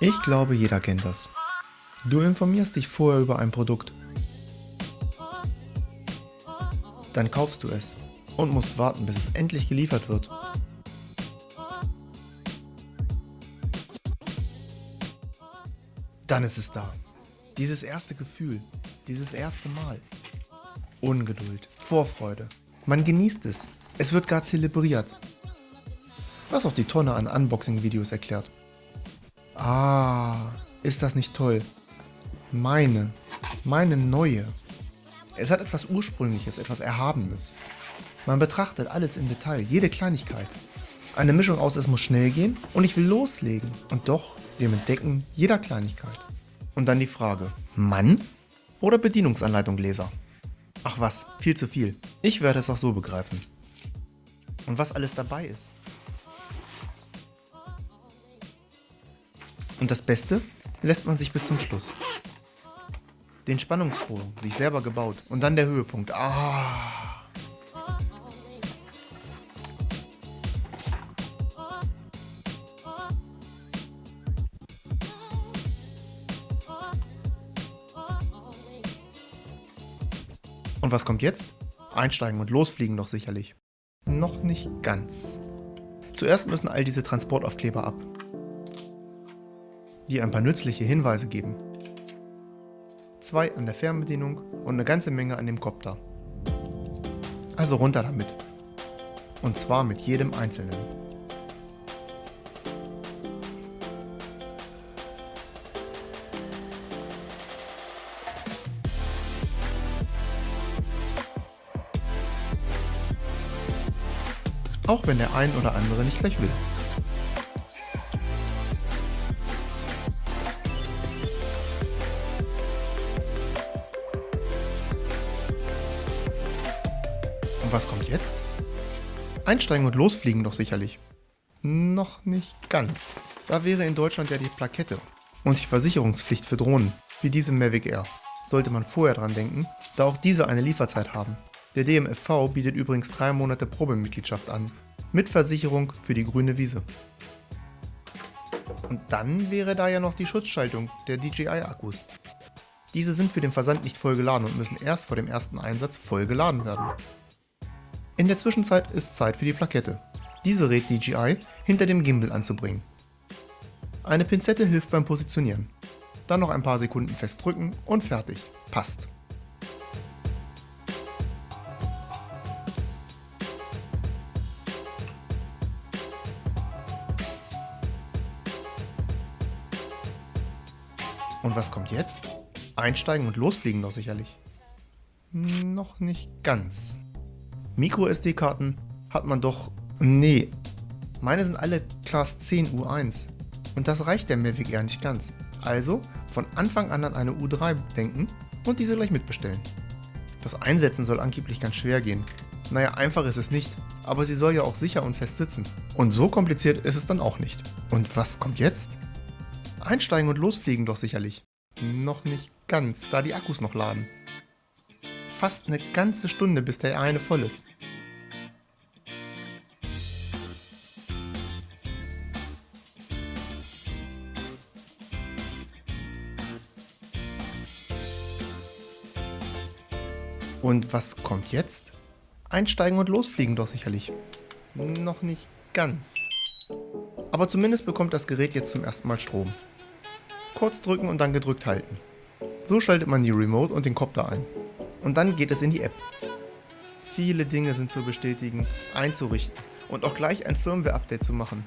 Ich glaube, jeder kennt das. Du informierst dich vorher über ein Produkt. Dann kaufst du es und musst warten, bis es endlich geliefert wird. Dann ist es da. Dieses erste Gefühl, dieses erste Mal. Ungeduld, Vorfreude. Man genießt es. Es wird gar zelebriert. Was auch die Tonne an Unboxing-Videos erklärt. Ah, ist das nicht toll? Meine, meine neue. Es hat etwas Ursprüngliches, etwas Erhabenes. Man betrachtet alles im Detail, jede Kleinigkeit. Eine Mischung aus es muss schnell gehen und ich will loslegen. Und doch dem Entdecken jeder Kleinigkeit. Und dann die Frage, Mann oder Bedienungsanleitung Leser? Ach was, viel zu viel. Ich werde es auch so begreifen. Und was alles dabei ist. Und das Beste lässt man sich bis zum Schluss. Den Spannungsbogen, sich selber gebaut. Und dann der Höhepunkt. Ah. Und was kommt jetzt? Einsteigen und losfliegen doch sicherlich. Noch nicht ganz. Zuerst müssen all diese Transportaufkleber ab, die ein paar nützliche Hinweise geben. Zwei an der Fernbedienung und eine ganze Menge an dem Kopter. Also runter damit. Und zwar mit jedem einzelnen. auch wenn der ein oder andere nicht gleich will. Was kommt jetzt? Einsteigen und losfliegen doch sicherlich. Noch nicht ganz. Da wäre in Deutschland ja die Plakette und die Versicherungspflicht für Drohnen, wie diese Mavic Air. Sollte man vorher dran denken, da auch diese eine Lieferzeit haben. Der DMFV bietet übrigens drei Monate Probemitgliedschaft an, mit Versicherung für die grüne Wiese. Und dann wäre da ja noch die Schutzschaltung der DJI-Akkus. Diese sind für den Versand nicht voll geladen und müssen erst vor dem ersten Einsatz voll geladen werden. In der Zwischenzeit ist Zeit für die Plakette. Diese rät DJI, hinter dem Gimbal anzubringen. Eine Pinzette hilft beim Positionieren. Dann noch ein paar Sekunden festdrücken und fertig. Passt. Und was kommt jetzt? Einsteigen und losfliegen doch sicherlich. Noch nicht ganz. Micro-SD-Karten hat man doch... Nee, meine sind alle Class 10 U1. Und das reicht der Mavic Air nicht ganz. Also von Anfang an an eine U3 denken und diese gleich mitbestellen. Das Einsetzen soll angeblich ganz schwer gehen. Naja, einfach ist es nicht, aber sie soll ja auch sicher und fest sitzen. Und so kompliziert ist es dann auch nicht. Und was kommt jetzt? Einsteigen und losfliegen doch sicherlich. Noch nicht ganz, da die Akkus noch laden. Fast eine ganze Stunde, bis der eine voll ist. Und was kommt jetzt? Einsteigen und losfliegen doch sicherlich. Noch nicht ganz. Aber zumindest bekommt das Gerät jetzt zum ersten Mal Strom kurz drücken und dann gedrückt halten. So schaltet man die Remote und den Copter ein. Und dann geht es in die App. Viele Dinge sind zu bestätigen, einzurichten und auch gleich ein Firmware-Update zu machen.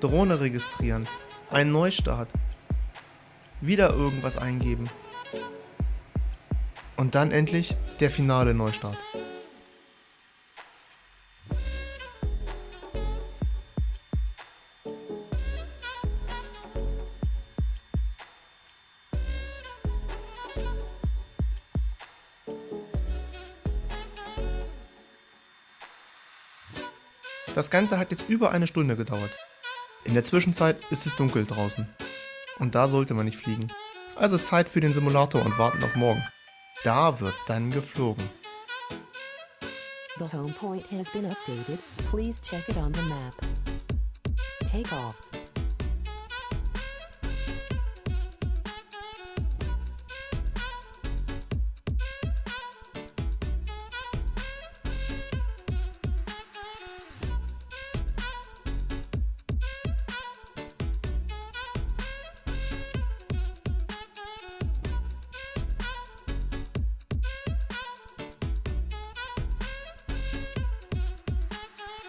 Drohne registrieren, einen Neustart, wieder irgendwas eingeben. Und dann endlich der finale Neustart. Das Ganze hat jetzt über eine Stunde gedauert. In der Zwischenzeit ist es dunkel draußen. Und da sollte man nicht fliegen. Also Zeit für den Simulator und warten auf morgen. Da wird dann geflogen. The home point has been updated. Please check it on the map. Take off.